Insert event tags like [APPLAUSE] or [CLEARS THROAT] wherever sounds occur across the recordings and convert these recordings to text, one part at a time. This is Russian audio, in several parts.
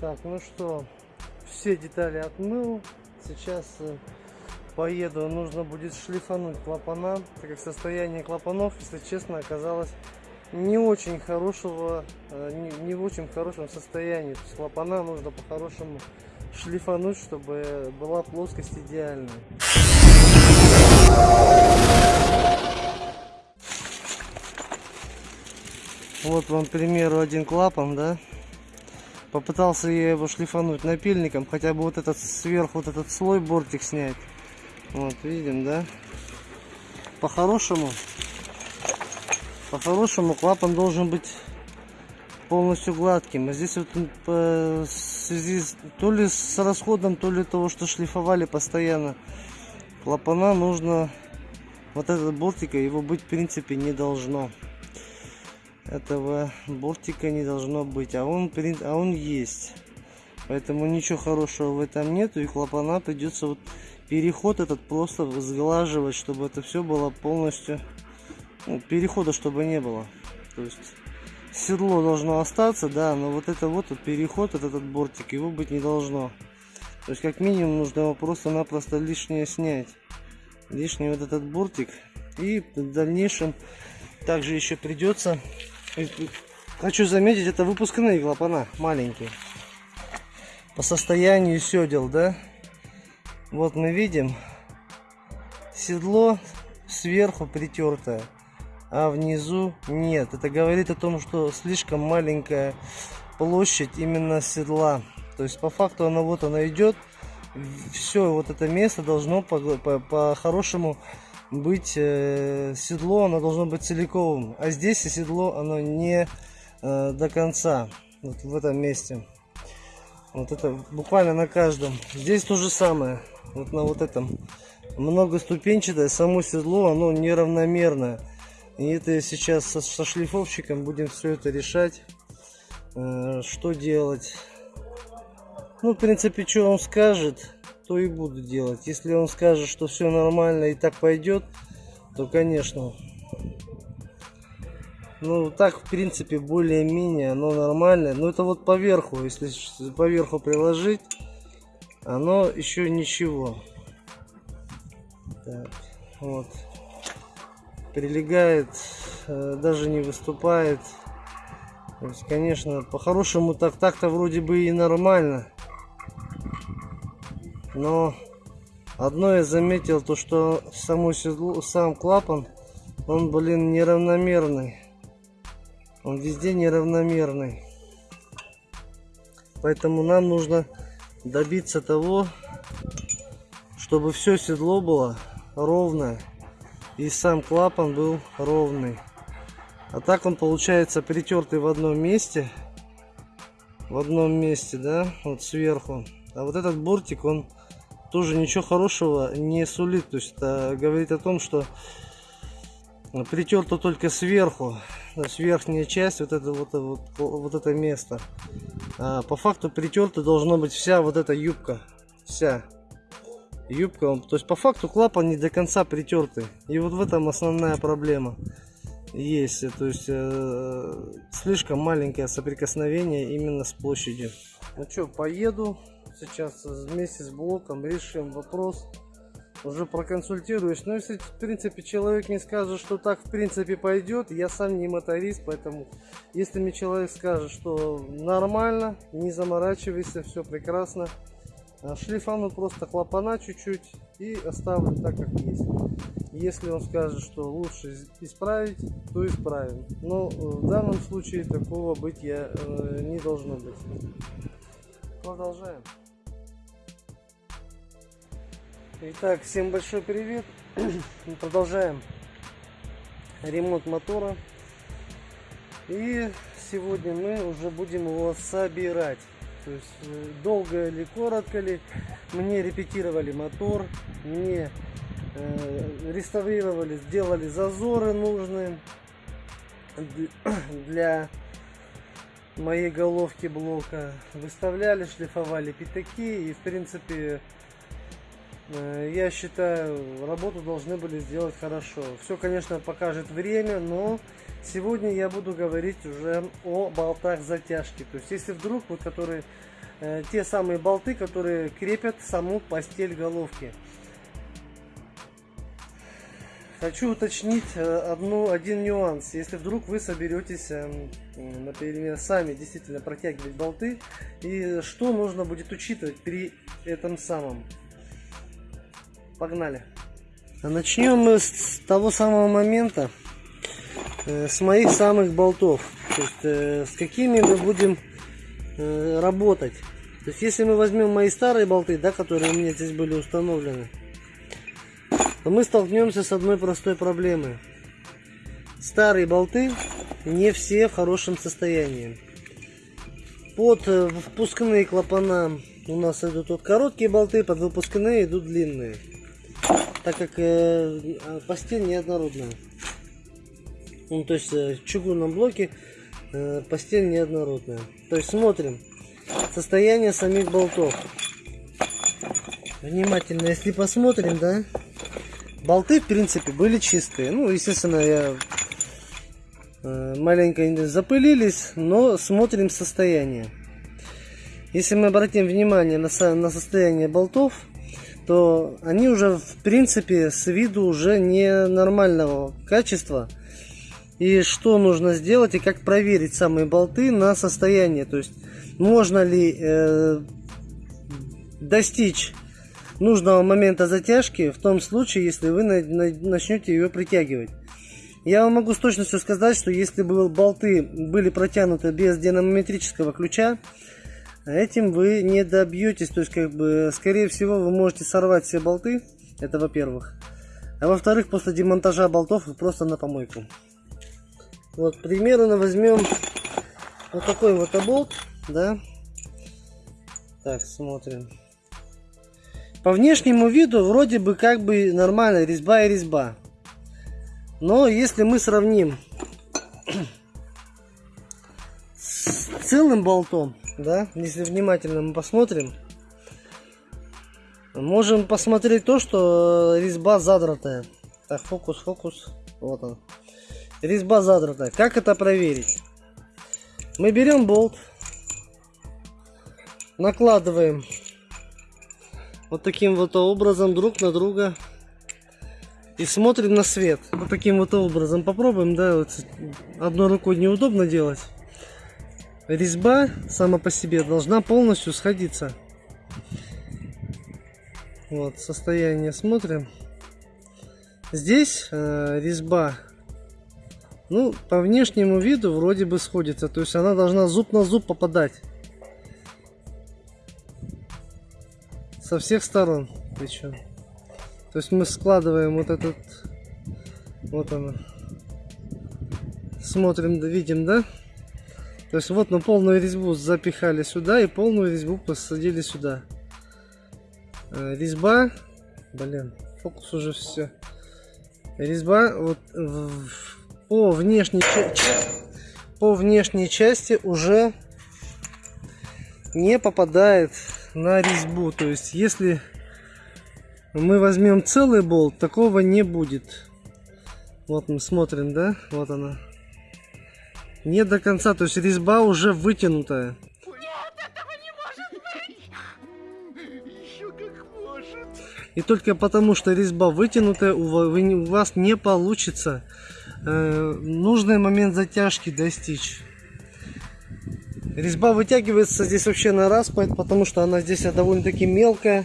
Так, ну что, все детали отмыл. Сейчас э, поеду, нужно будет шлифануть клапана, так как состояние клапанов, если честно, оказалось не очень хорошего, э, не, не в очень хорошем состоянии. То есть клапана нужно по-хорошему шлифануть, чтобы была плоскость идеальная. Вот вам, к примеру, один клапан, да? Попытался я его шлифануть напильником, хотя бы вот этот сверху, вот этот слой бортик снять. Вот, видим, да? По-хорошему, по-хорошему клапан должен быть полностью гладким. А здесь вот в связи то ли с расходом, то ли того, что шлифовали постоянно клапана, нужно вот этот бортика, его быть в принципе не должно этого бортика не должно быть, а он, а он есть. Поэтому ничего хорошего в этом нету, и клапана придется вот переход этот просто сглаживать, чтобы это все было полностью, ну, перехода чтобы не было. То есть седло должно остаться, да, но вот это вот, вот переход, этот, этот бортик, его быть не должно. То есть как минимум нужно его просто-напросто лишнее снять. Лишний вот этот бортик. И в дальнейшем также еще придется Хочу заметить, это выпускные клапана, маленькие. По состоянию седел, да? Вот мы видим седло сверху притертое, а внизу нет. Это говорит о том, что слишком маленькая площадь именно седла. То есть по факту она вот она идет. Все вот это место должно по-хорошему по, по быть э, седло, оно должно быть целиковым. А здесь и седло, оно не э, до конца. Вот в этом месте. Вот это буквально на каждом. Здесь то же самое. Вот на вот этом. Многоступенчатое. Само седло, оно неравномерное. И это сейчас со, со шлифовщиком будем все это решать. Э, что делать. Ну, в принципе, что он скажет то и буду делать. Если он скажет, что все нормально и так пойдет, то, конечно. Ну, так, в принципе, более-менее оно нормально. Но это вот поверху, если поверху приложить, оно еще ничего. Так, вот. Прилегает, э, даже не выступает. То есть, конечно, по-хорошему так так-то вроде бы и нормально. Но одно я заметил, то что само седло, сам клапан, он, блин, неравномерный. Он везде неравномерный. Поэтому нам нужно добиться того, чтобы все седло было ровное и сам клапан был ровный. А так он получается притертый в одном месте. В одном месте, да, вот сверху. А вот этот бортик, он тоже ничего хорошего не сулит. То есть это говорит о том, что притерто только сверху, то есть верхняя часть, вот это вот, вот, вот это место. А по факту притерта должна быть вся вот эта юбка, вся юбка. То есть по факту клапан не до конца притертый. И вот в этом основная проблема есть. То есть э, слишком маленькое соприкосновение именно с площадью. Ну что, поеду сейчас вместе с блоком решим вопрос. Уже проконсультируюсь. Но если, в принципе, человек не скажет, что так, в принципе, пойдет, я сам не моторист, поэтому, если мне человек скажет, что нормально, не заморачивайся, все прекрасно, а шлифану просто клапана чуть-чуть и оставлю так, как есть. Если он скажет, что лучше исправить, то исправим. Но в данном случае такого быть я э, не должно быть. Продолжаем. Итак, всем большой привет. [CLEARS THROAT] Мы продолжаем ремонт мотора. И сегодня мы уже будем его собирать. То есть э, долго ли, коротко ли, мне репетировали мотор, мне э, реставрировали, сделали зазоры нужные [CLEARS THROAT] для моей головки блока, выставляли, шлифовали пятаки и в принципе я считаю, работу должны были сделать хорошо. Все, конечно, покажет время, но сегодня я буду говорить уже о болтах затяжки. То есть, если вдруг, вот которые э, те самые болты, которые крепят саму постель головки. Хочу уточнить э, одну, один нюанс. Если вдруг вы соберетесь, эм, например, сами действительно протягивать болты, и что нужно будет учитывать при этом самом. Погнали. Начнем мы с того самого момента, э, с моих самых болтов. То есть, э, с какими мы будем работать. То есть, если мы возьмем мои старые болты, да, которые у меня здесь были установлены, то мы столкнемся с одной простой проблемой. Старые болты не все в хорошем состоянии. Под э, впускные клапана у нас идут вот короткие болты, под выпускные идут длинные. Так как э, а, постель неоднородная. Ну, то есть э, в чугунном блоке э, постель неоднородная. То есть смотрим состояние самих болтов. Внимательно, если посмотрим, да, Болты, в принципе, были чистые. Ну, естественно, я э, маленько запылились, но смотрим состояние. Если мы обратим внимание на, на состояние болтов, то они уже, в принципе, с виду уже не нормального качества. И что нужно сделать и как проверить самые болты на состояние. То есть, можно ли э, достичь нужного момента затяжки в том случае, если вы начнете ее притягивать. Я вам могу с точностью сказать, что если бы болты были протянуты без динамометрического ключа, этим вы не добьетесь. То есть, как бы, скорее всего, вы можете сорвать все болты. Это во-первых. А во-вторых, после демонтажа болтов вы просто на помойку. Вот, примерно возьмем вот такой вот оболт, да. Так, смотрим. По внешнему виду вроде бы как бы нормально, резьба и резьба. Но если мы сравним с целым болтом, да, если внимательно мы посмотрим, можем посмотреть то, что резьба задратая. Так, фокус, фокус, вот он. Резьба задратая. Как это проверить? Мы берем болт, накладываем вот таким вот образом друг на друга и смотрим на свет. Вот таким вот образом попробуем, да, вот одной рукой неудобно делать. Резьба сама по себе должна полностью сходиться. Вот состояние смотрим. Здесь э, резьба, ну, по внешнему виду вроде бы сходится. То есть она должна зуб на зуб попадать. со всех сторон причем. То есть мы складываем вот этот, вот оно, смотрим, видим, да? То есть вот мы полную резьбу запихали сюда и полную резьбу посадили сюда. Э, резьба, блин, фокус уже все. Резьба вот по внешней по внешней части уже не попадает на резьбу. То есть, если мы возьмем целый болт, такого не будет. Вот мы смотрим, да? Вот она. Не до конца, то есть резьба уже вытянутая. И только потому, что резьба вытянутая, у вас не получится э, нужный момент затяжки достичь. Резьба вытягивается здесь вообще на распад, потому что она здесь довольно-таки мелкая.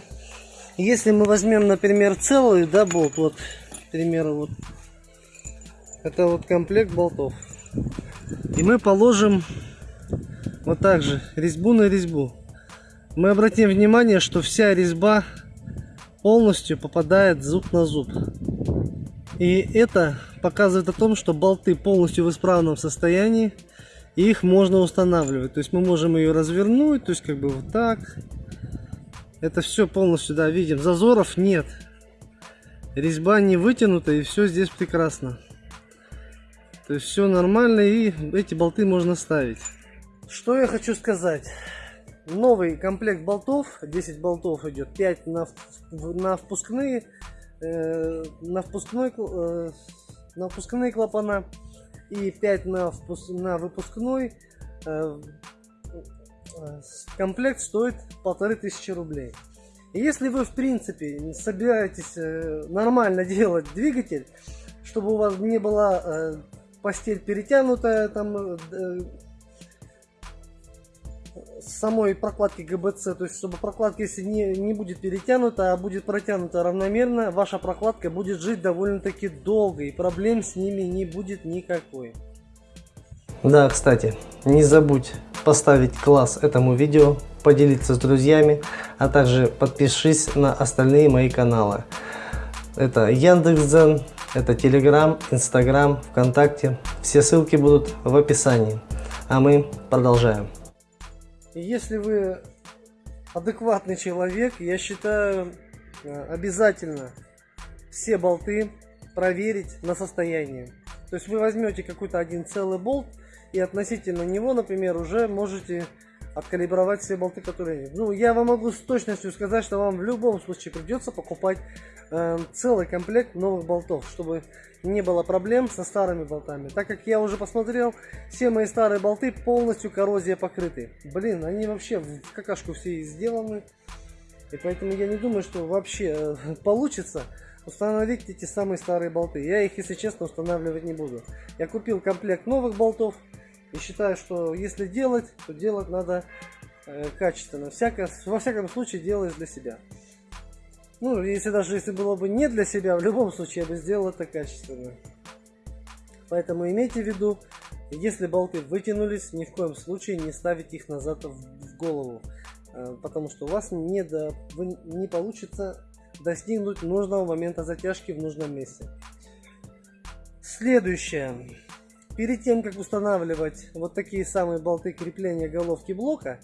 Если мы возьмем, например, целую, да, болт, вот, к примеру, вот, это вот комплект болтов. И мы положим вот так же резьбу на резьбу. Мы обратим внимание, что вся резьба полностью попадает зуб на зуб. И это показывает о том, что болты полностью в исправном состоянии и их можно устанавливать. То есть мы можем ее развернуть, то есть как бы вот так. Это все полностью, да, видим. Зазоров нет. Резьба не вытянута и все здесь прекрасно. То есть все нормально и эти болты можно ставить. Что я хочу сказать. Новый комплект болтов, 10 болтов идет, 5 на, на впускные, э, на, впускной, э, на впускные клапана и 5 на, впуск, на выпускной. Э, комплект стоит полторы тысячи рублей. И если вы, в принципе, собираетесь нормально [LAUGHS] делать двигатель, чтобы у вас не была э, постель перетянутая, там самой прокладки ГБЦ, то есть чтобы прокладка если не, не будет перетянута, а будет протянута равномерно, ваша прокладка будет жить довольно-таки долго и проблем с ними не будет никакой. Да, кстати, не забудь поставить класс этому видео, поделиться с друзьями, а также подпишись на остальные мои каналы. Это Яндекс.Дзен, это Телеграм, Инстаграм, ВКонтакте. Все ссылки будут в описании. А мы продолжаем. Если вы адекватный человек, я считаю э, обязательно все болты проверить на состояние. То есть вы возьмете какой-то один целый болт и относительно него, например, уже можете откалибровать все болты, которые нет. Ну, я вам могу с точностью сказать, что вам в любом случае придется покупать э, целый комплект новых болтов, чтобы не было проблем со старыми болтами. Так как я уже посмотрел, все мои старые болты полностью коррозия покрыты. Блин, они вообще в какашку все сделаны. И поэтому я не думаю, что вообще э, [LAUGHS] получится установить эти самые старые болты. Я их, если честно, устанавливать не буду. Я купил комплект новых болтов. И считаю, что если делать, то делать надо э, качественно. Всяко, во всяком случае делаешь для себя. Ну, если даже если было бы не для себя, в любом случае я бы сделал это качественно. Поэтому имейте в виду, если болты вытянулись, ни в коем случае не ставить их назад в голову. Э, потому что у вас не, до, не получится достигнуть нужного момента затяжки в нужном месте. Следующее. Перед тем, как устанавливать вот такие самые болты крепления головки блока,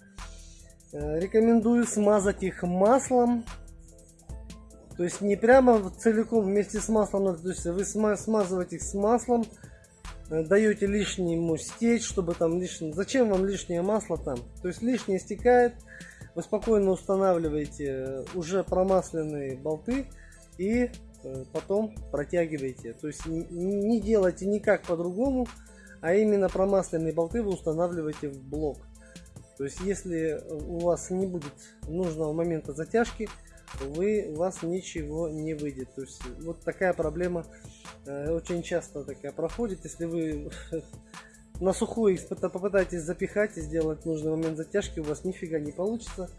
э, рекомендую смазать их маслом. То есть не прямо целиком вместе с маслом, то есть вы смазываете их с маслом, э, даете лишний ему стечь, чтобы там лишнее... Зачем вам лишнее масло там? То есть лишнее стекает, вы спокойно устанавливаете уже промасленные болты и потом протягиваете. То есть не делайте никак по-другому, а именно промасленные болты вы устанавливаете в блок. То есть если у вас не будет нужного момента затяжки, вы, у вас ничего не выйдет. То есть вот такая проблема э, очень часто такая проходит. Если вы [LAUGHS] на сухую попытаетесь запихать и сделать нужный момент затяжки, у вас нифига не получится.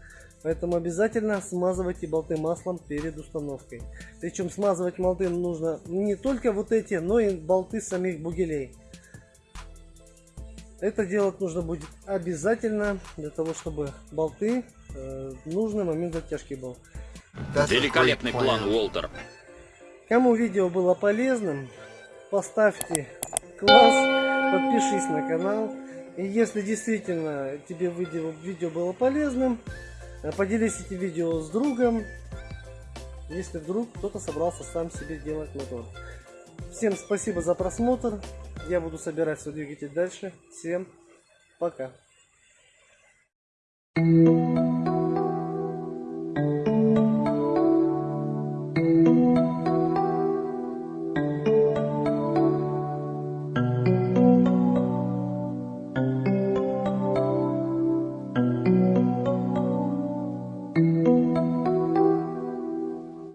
Поэтому обязательно смазывайте болты маслом перед установкой. Причем смазывать болты нужно не только вот эти, но и болты самих бугелей. Это делать нужно будет обязательно для того, чтобы болты э, в нужный момент затяжки был. Великолепный план, Уолтер. Кому видео было полезным, поставьте класс, подпишись на канал. И если действительно тебе видео, видео было полезным, поделись этим видео с другом, если вдруг кто-то собрался сам себе делать мотор. Всем спасибо за просмотр. Я буду собирать свой двигатель дальше. Всем пока. Thank you.